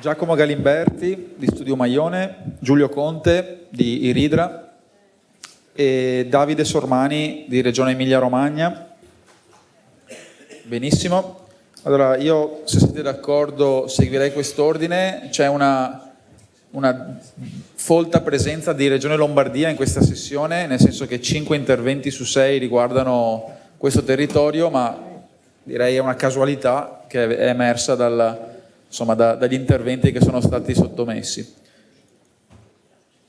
Giacomo Galimberti di Studio Maione, Giulio Conte di Iridra e Davide Sormani di Regione Emilia-Romagna. Benissimo. Allora io, se siete d'accordo, seguirei quest'ordine. C'è una, una folta presenza di Regione Lombardia in questa sessione, nel senso che 5 interventi su 6 riguardano questo territorio, ma direi è una casualità che è emersa dal, insomma, da, dagli interventi che sono stati sottomessi.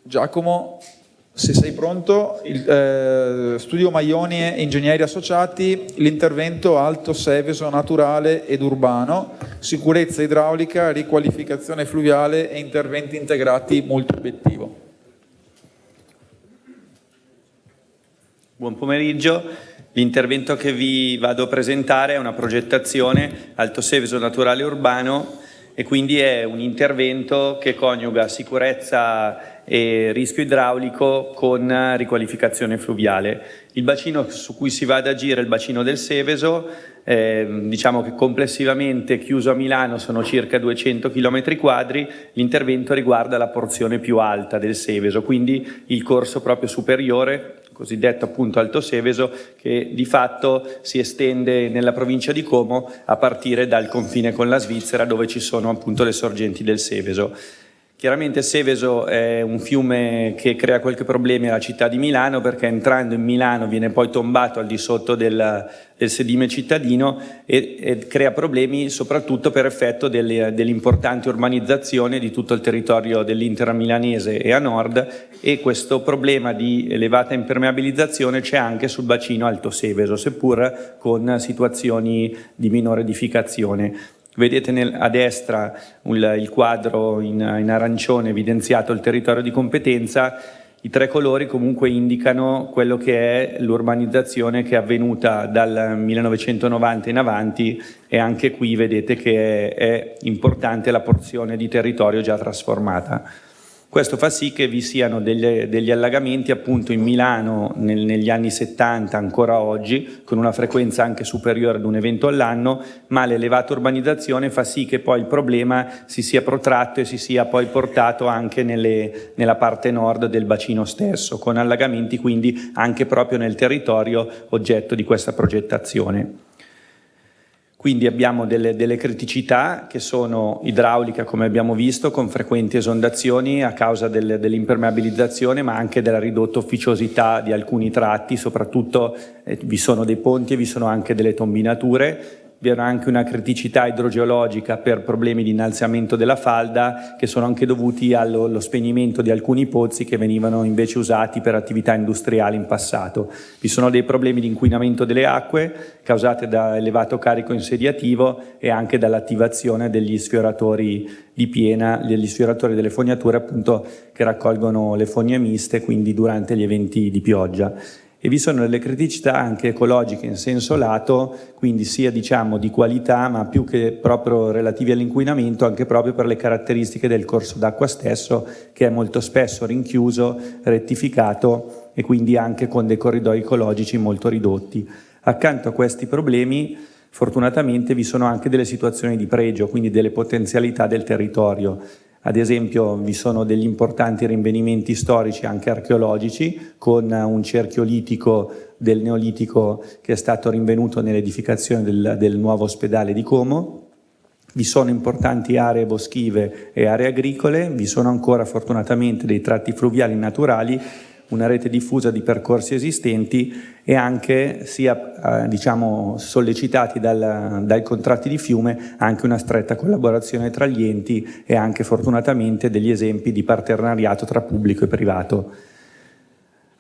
Giacomo, se sei pronto, il, eh, Studio Maioni e Ingegneri Associati, l'intervento alto seveso naturale ed urbano, sicurezza idraulica, riqualificazione fluviale e interventi integrati multi-obiettivo. Buon pomeriggio, l'intervento che vi vado a presentare è una progettazione alto seveso naturale urbano e quindi è un intervento che coniuga sicurezza e rischio idraulico con riqualificazione fluviale. Il bacino su cui si va ad agire è il bacino del Seveso, eh, diciamo che complessivamente chiuso a Milano sono circa 200 km quadri, l'intervento riguarda la porzione più alta del Seveso, quindi il corso proprio superiore cosiddetto appunto Alto Seveso, che di fatto si estende nella provincia di Como a partire dal confine con la Svizzera dove ci sono appunto le sorgenti del Seveso. Chiaramente Seveso è un fiume che crea qualche problemi alla città di Milano perché entrando in Milano viene poi tombato al di sotto del, del sedime cittadino e, e, crea problemi soprattutto per effetto dell'importante urbanizzazione di tutto il territorio dell'intera milanese e a nord e questo problema di elevata impermeabilizzazione c'è anche sul bacino Alto Seveso, seppur con situazioni di minore edificazione. Vedete nel, a destra il, il quadro in, in arancione evidenziato il territorio di competenza, i tre colori comunque indicano quello che è l'urbanizzazione che è avvenuta dal 1990 in avanti e anche qui vedete che è, è importante la porzione di territorio già trasformata. Questo fa sì che vi siano degli, degli allagamenti appunto in Milano nel, negli anni 70 ancora oggi, con una frequenza anche superiore ad un evento all'anno, ma l'elevata urbanizzazione fa sì che poi il problema si sia protratto e si sia poi portato anche nelle, nella parte nord del bacino stesso, con allagamenti quindi anche proprio nel territorio oggetto di questa progettazione. Quindi abbiamo delle, delle, criticità che sono idraulica, come abbiamo visto, con frequenti esondazioni a causa del, dell'impermeabilizzazione, ma anche della ridotta ufficiosità di alcuni tratti, soprattutto eh, vi sono dei ponti e vi sono anche delle tombinature, vi era anche una criticità idrogeologica per problemi di innalzamento della falda che sono anche dovuti allo, allo spegnimento di alcuni pozzi che venivano invece usati per attività industriali in passato. Vi sono dei problemi di inquinamento delle acque causate da elevato carico insediativo e anche dall'attivazione degli sfioratori di piena, degli sfioratori delle fognature appunto che raccolgono le fogne miste quindi durante gli eventi di pioggia e vi sono delle criticità anche ecologiche in senso lato, quindi sia diciamo di qualità ma più che proprio relativi all'inquinamento anche proprio per le caratteristiche del corso d'acqua stesso che è molto spesso rinchiuso, rettificato e quindi anche con dei corridoi ecologici molto ridotti. Accanto a questi problemi fortunatamente vi sono anche delle situazioni di pregio, quindi delle potenzialità del territorio ad esempio vi sono degli importanti rinvenimenti storici anche archeologici con un cerchio litico del Neolitico che è stato rinvenuto nell'edificazione del, del nuovo ospedale di Como. Vi sono importanti aree boschive e aree agricole, vi sono ancora fortunatamente dei tratti fluviali naturali una rete diffusa di percorsi esistenti e anche sia eh, diciamo, sollecitati dal, dai contratti di fiume anche una stretta collaborazione tra gli enti e anche fortunatamente degli esempi di partenariato tra pubblico e privato.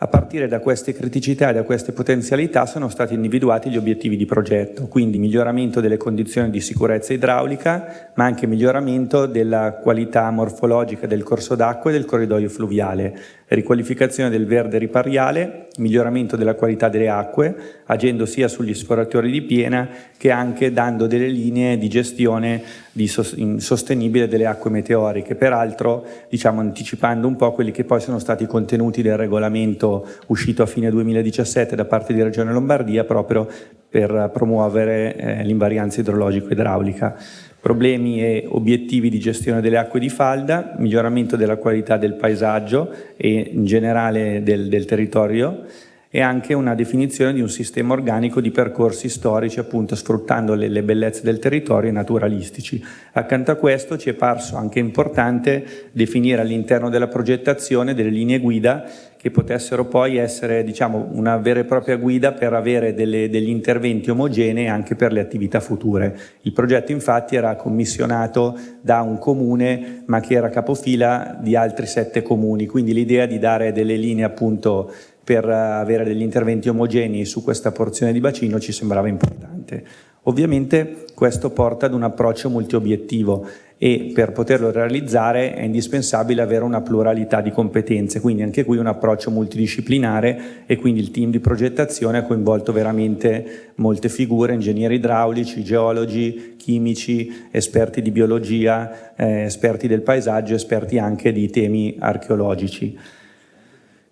A partire da queste criticità e da queste potenzialità sono stati individuati gli obiettivi di progetto, quindi miglioramento delle condizioni di sicurezza idraulica, ma anche miglioramento della qualità morfologica del corso d'acqua e del corridoio fluviale, riqualificazione del verde ripariale, miglioramento della qualità delle acque, agendo sia sugli sforatori di piena che anche dando delle linee di gestione di sostenibile delle acque meteoriche, peraltro diciamo, anticipando un po' quelli che poi sono stati contenuti del regolamento uscito a fine 2017 da parte di Regione Lombardia proprio per promuovere eh, l'invarianza idrologico-idraulica. Problemi e obiettivi di gestione delle acque di falda, miglioramento della qualità del paesaggio e in generale del, del territorio, e anche una definizione di un sistema organico di percorsi storici, appunto sfruttando le, le bellezze del territorio e naturalistici. Accanto a questo ci è parso anche importante definire all'interno della progettazione delle linee guida che potessero poi essere diciamo, una vera e propria guida per avere delle, degli interventi omogenei anche per le attività future. Il progetto infatti era commissionato da un comune ma che era capofila di altri sette comuni, quindi l'idea di dare delle linee appunto per avere degli interventi omogenei su questa porzione di bacino ci sembrava importante. Ovviamente questo porta ad un approccio multiobiettivo e per poterlo realizzare è indispensabile avere una pluralità di competenze, quindi anche qui un approccio multidisciplinare e quindi il team di progettazione ha coinvolto veramente molte figure, ingegneri idraulici, geologi, chimici, esperti di biologia, eh, esperti del paesaggio, esperti anche di temi archeologici.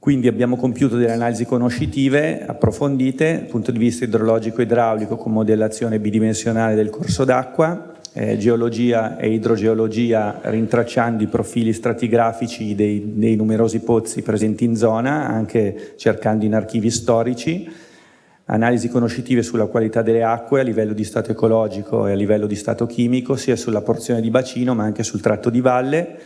Quindi abbiamo compiuto delle analisi conoscitive approfondite dal punto di vista idrologico e idraulico con modellazione bidimensionale del corso d'acqua, eh, geologia e idrogeologia rintracciando i profili stratigrafici dei, dei numerosi pozzi presenti in zona, anche cercando in archivi storici, analisi conoscitive sulla qualità delle acque a livello di stato ecologico e a livello di stato chimico, sia sulla porzione di bacino ma anche sul tratto di valle,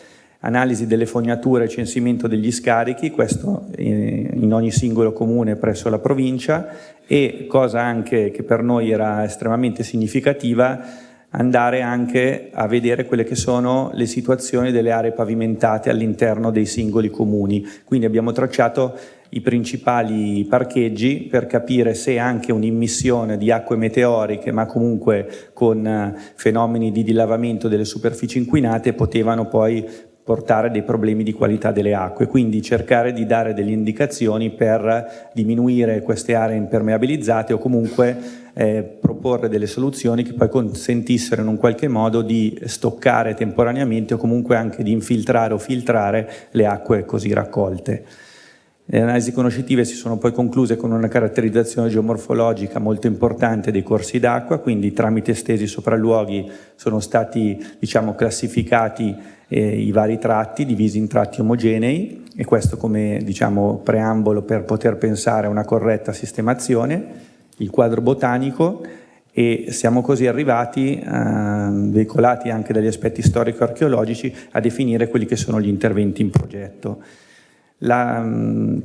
analisi delle fognature e censimento degli scarichi, questo in ogni singolo comune presso la provincia e cosa anche che per noi era estremamente significativa, andare anche a vedere quelle che sono le situazioni delle aree pavimentate all'interno dei singoli comuni. Quindi abbiamo tracciato i principali parcheggi per capire se anche un'immissione di acque meteoriche ma comunque con fenomeni di dilavamento delle superfici inquinate potevano poi portare dei problemi di qualità delle acque, quindi cercare di dare delle indicazioni per diminuire queste aree impermeabilizzate o comunque eh, proporre delle soluzioni che poi consentissero in un qualche modo di stoccare temporaneamente o comunque anche di infiltrare o filtrare le acque così raccolte. Le analisi conoscitive si sono poi concluse con una caratterizzazione geomorfologica molto importante dei corsi d'acqua, quindi tramite stesi sopralluoghi sono stati diciamo, classificati eh, i vari tratti divisi in tratti omogenei e questo come diciamo, preambolo per poter pensare a una corretta sistemazione, il quadro botanico e siamo così arrivati, eh, veicolati anche dagli aspetti storico-archeologici, a definire quelli che sono gli interventi in progetto. La,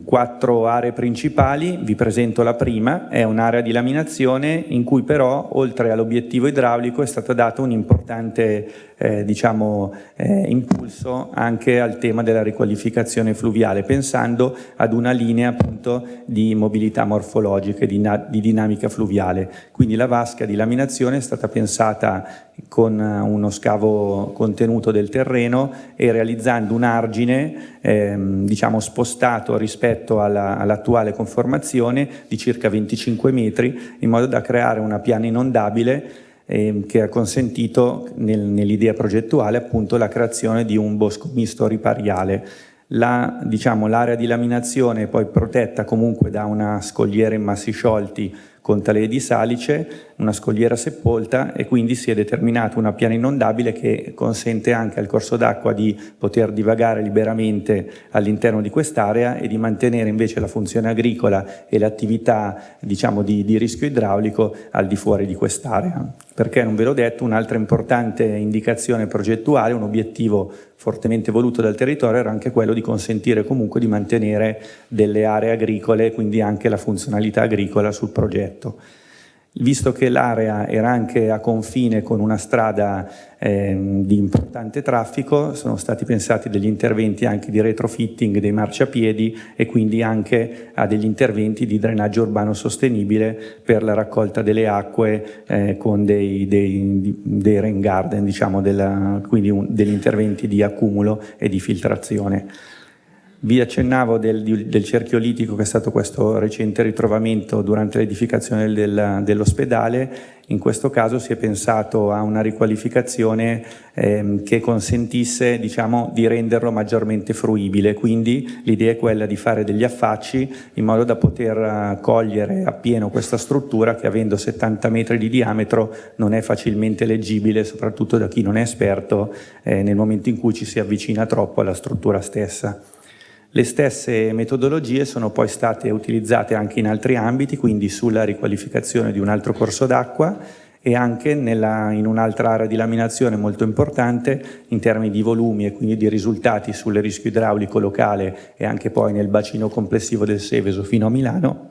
quattro aree principali, vi presento la prima, è un'area di laminazione in cui però oltre all'obiettivo idraulico è stato dato un importante eh, diciamo, eh, impulso anche al tema della riqualificazione fluviale, pensando ad una linea appunto di mobilità morfologica e di, di dinamica fluviale. Quindi la vasca di laminazione è stata pensata con uno scavo contenuto del terreno e realizzando un argine ehm, diciamo spostato rispetto all'attuale all conformazione di circa 25 metri in modo da creare una piana inondabile eh, che ha consentito nel, nell'idea progettuale appunto la creazione di un bosco misto ripariale. L'area diciamo, di laminazione è poi protetta comunque da una scogliera in massi sciolti con tale di salice, una scogliera sepolta e quindi si è determinata una piana inondabile che consente anche al corso d'acqua di poter divagare liberamente all'interno di quest'area e di mantenere invece la funzione agricola e l'attività diciamo, di, di rischio idraulico al di fuori di quest'area. Perché non ve l'ho detto, un'altra importante indicazione progettuale, un obiettivo fortemente voluto dal territorio era anche quello di consentire comunque di mantenere delle aree agricole, quindi anche la funzionalità agricola sul progetto. Visto che l'area era anche a confine con una strada eh, di importante traffico, sono stati pensati degli interventi anche di retrofitting dei marciapiedi e quindi anche a degli interventi di drenaggio urbano sostenibile per la raccolta delle acque eh, con dei, dei, dei rain garden, diciamo della, quindi un, degli interventi di accumulo e di filtrazione. Vi accennavo del, del, cerchio litico che è stato questo recente ritrovamento durante l'edificazione del, dell'ospedale. In questo caso si è pensato a una riqualificazione ehm, che consentisse diciamo, di renderlo maggiormente fruibile, quindi l'idea è quella di fare degli affacci in modo da poter uh, cogliere appieno questa struttura che avendo 70 metri di diametro non è facilmente leggibile, soprattutto da chi non è esperto eh, nel momento in cui ci si avvicina troppo alla struttura stessa. Le stesse metodologie sono poi state utilizzate anche in altri ambiti, quindi sulla riqualificazione di un altro corso d'acqua e anche nella, in un'altra area di laminazione molto importante in termini di volumi e quindi di risultati sul rischio idraulico locale e anche poi nel bacino complessivo del Seveso fino a Milano.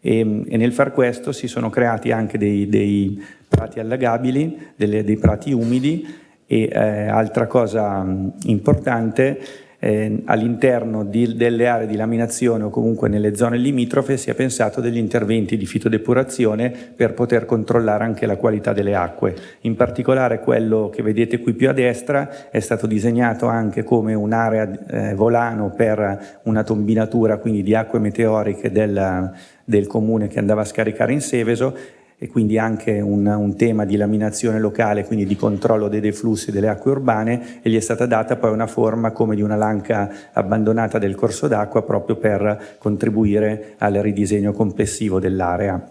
E, e nel far questo si sono creati anche dei, dei prati allagabili, delle, dei prati umidi e eh, altra cosa importante eh, all'interno delle aree di laminazione o comunque nelle zone limitrofe si è pensato degli interventi di fitodepurazione per poter controllare anche la qualità delle acque. In particolare quello che vedete qui più a destra è stato disegnato anche come un'area eh, volano per una tombinatura quindi di acque meteoriche del, del comune che andava a scaricare in Seveso e quindi anche un, un, tema di laminazione locale, quindi di controllo dei deflussi delle acque urbane e gli è stata data poi una forma come di una lanca abbandonata del corso d'acqua proprio per contribuire al ridisegno complessivo dell'area.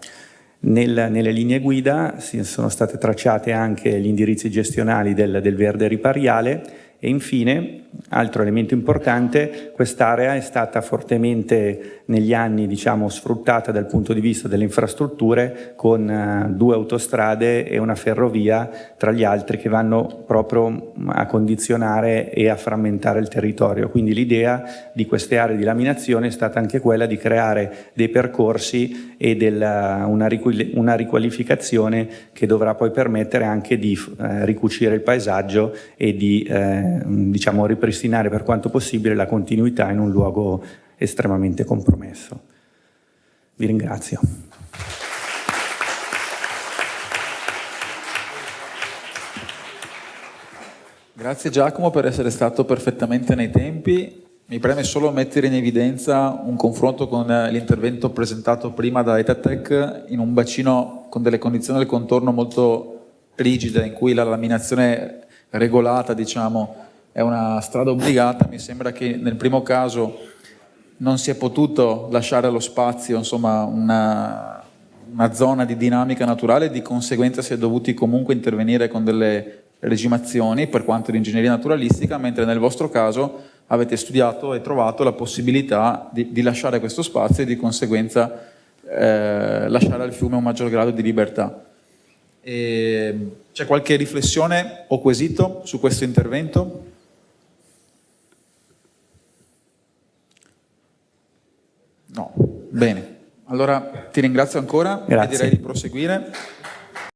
Nel, nelle linee guida sono state tracciate anche gli indirizzi gestionali del, del verde ripariale e infine, altro elemento importante, quest'area è stata fortemente negli anni diciamo, sfruttata dal punto di vista delle infrastrutture con uh, due autostrade e una ferrovia tra gli altri che vanno proprio a condizionare e a frammentare il territorio. Quindi l'idea di queste aree di laminazione è stata anche quella di creare dei percorsi e della, una, una, riqualificazione che dovrà poi permettere anche di eh, ricucire il paesaggio e di eh, diciamo, ripristinare per quanto possibile la continuità in un luogo estremamente compromesso. Vi ringrazio. Grazie Giacomo per essere stato perfettamente nei tempi. Mi preme solo mettere in evidenza un confronto con l'intervento presentato prima da Etatec in un bacino con delle condizioni del contorno molto rigide in cui la laminazione regolata, diciamo, è una strada obbligata, mi sembra che nel primo caso non si è potuto lasciare allo spazio insomma, una, una zona di dinamica naturale, di conseguenza si è dovuti comunque intervenire con delle regimazioni per quanto di ingegneria naturalistica, mentre nel vostro caso avete studiato e trovato la possibilità di, di lasciare questo spazio e di conseguenza eh, lasciare al fiume un maggior grado di libertà. C'è qualche riflessione o quesito su questo intervento? No, bene. Allora ti ringrazio ancora Grazie. e direi di proseguire.